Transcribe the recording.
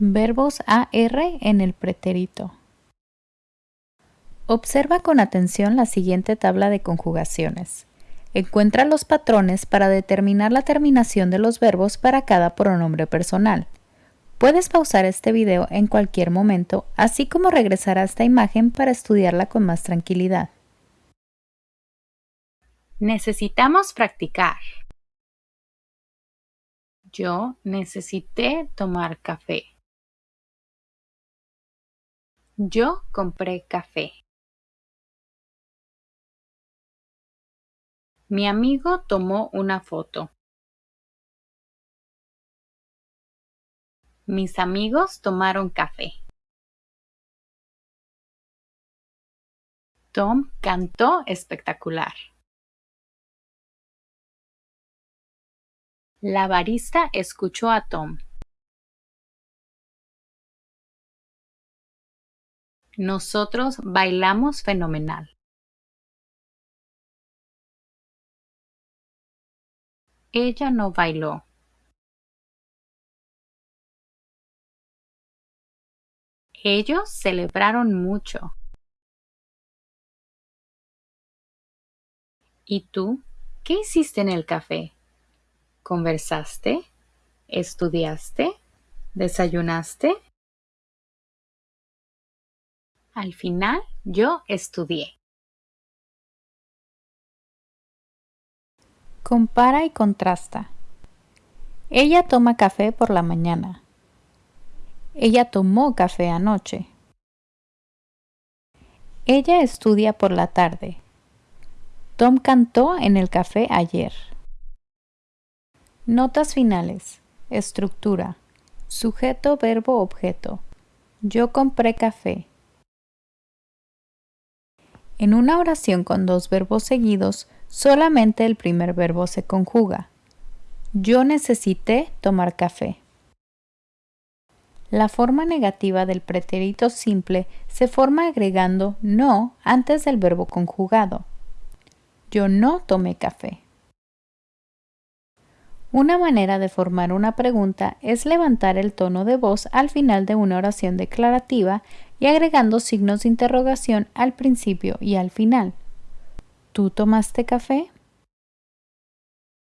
Verbos AR en el pretérito. Observa con atención la siguiente tabla de conjugaciones. Encuentra los patrones para determinar la terminación de los verbos para cada pronombre personal. Puedes pausar este video en cualquier momento, así como regresar a esta imagen para estudiarla con más tranquilidad. Necesitamos practicar. Yo necesité tomar café. Yo compré café. Mi amigo tomó una foto. Mis amigos tomaron café. Tom cantó espectacular. La barista escuchó a Tom. Nosotros bailamos fenomenal. Ella no bailó. Ellos celebraron mucho. ¿Y tú? ¿Qué hiciste en el café? ¿Conversaste? ¿Estudiaste? ¿Desayunaste? Al final, yo estudié. Compara y contrasta. Ella toma café por la mañana. Ella tomó café anoche. Ella estudia por la tarde. Tom cantó en el café ayer. Notas finales. Estructura. Sujeto, verbo, objeto. Yo compré café. En una oración con dos verbos seguidos, solamente el primer verbo se conjuga. Yo necesité tomar café. La forma negativa del pretérito simple se forma agregando no antes del verbo conjugado. Yo no tomé café. Una manera de formar una pregunta es levantar el tono de voz al final de una oración declarativa y agregando signos de interrogación al principio y al final. ¿Tú tomaste café?